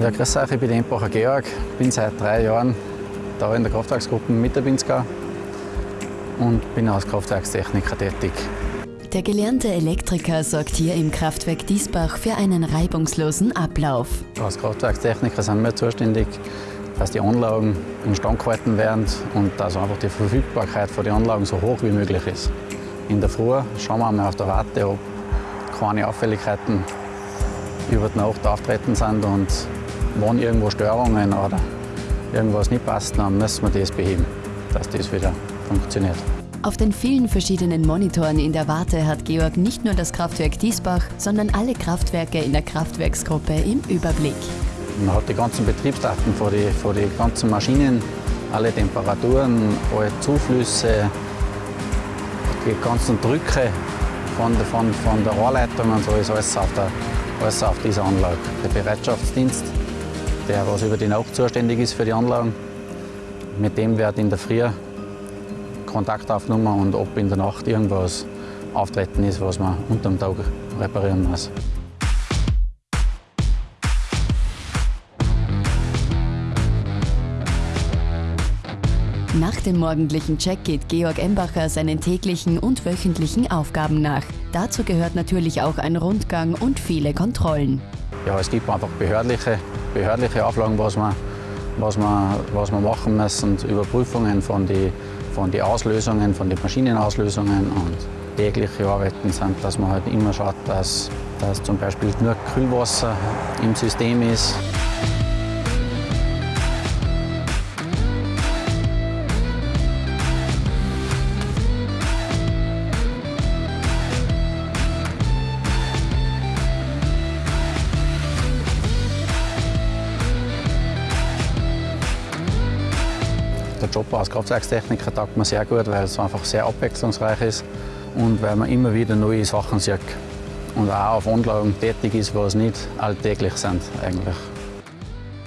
Ja, grüß euch, ich bin Embacher Georg, bin seit drei Jahren da in der Kraftwerksgruppe mit der Binska und bin als Kraftwerkstechniker tätig. Der gelernte Elektriker sorgt hier im Kraftwerk Diesbach für einen reibungslosen Ablauf. Als Kraftwerkstechniker sind wir zuständig, dass die Anlagen instand gehalten werden und dass einfach die Verfügbarkeit von den Anlagen so hoch wie möglich ist. In der Früh schauen wir einmal auf der Warte, ob keine Auffälligkeiten über die Nacht auftreten sind und wenn irgendwo Störungen oder irgendwas nicht passt, dann müssen wir das beheben, dass das wieder funktioniert. Auf den vielen verschiedenen Monitoren in der Warte hat Georg nicht nur das Kraftwerk Diesbach, sondern alle Kraftwerke in der Kraftwerksgruppe im Überblick. Man hat die ganzen Betriebsdaten von den von die ganzen Maschinen, alle Temperaturen, alle Zuflüsse, die ganzen Drücke von, von, von der Anleitung und so ist alles auf, der, alles auf dieser Anlage. Der Bereitschaftsdienst der was über die Nacht zuständig ist für die Anlagen. Mit dem wird in der Früh Kontakt aufgenommen und ob in der Nacht irgendwas auftreten ist, was man unter dem Tag reparieren muss. Nach dem morgendlichen Check geht Georg Embacher seinen täglichen und wöchentlichen Aufgaben nach. Dazu gehört natürlich auch ein Rundgang und viele Kontrollen. Ja, es gibt einfach behördliche behördliche Auflagen, was wir, was wir, was wir machen müssen, Überprüfungen von den von die Auslösungen, von den Maschinenauslösungen und tägliche Arbeiten sind, dass man halt immer schaut, dass, dass zum Beispiel nur Kühlwasser im System ist. Der Job als Kraftwerkstechniker taugt mir sehr gut, weil es einfach sehr abwechslungsreich ist und weil man immer wieder neue Sachen sieht und auch auf Anlagen tätig ist, was nicht alltäglich sind eigentlich.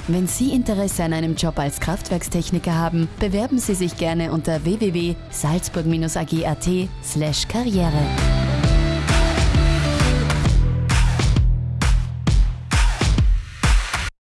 Wenn Sie Interesse an einem Job als Kraftwerkstechniker haben, bewerben Sie sich gerne unter www.salzburg-ag.at/karriere.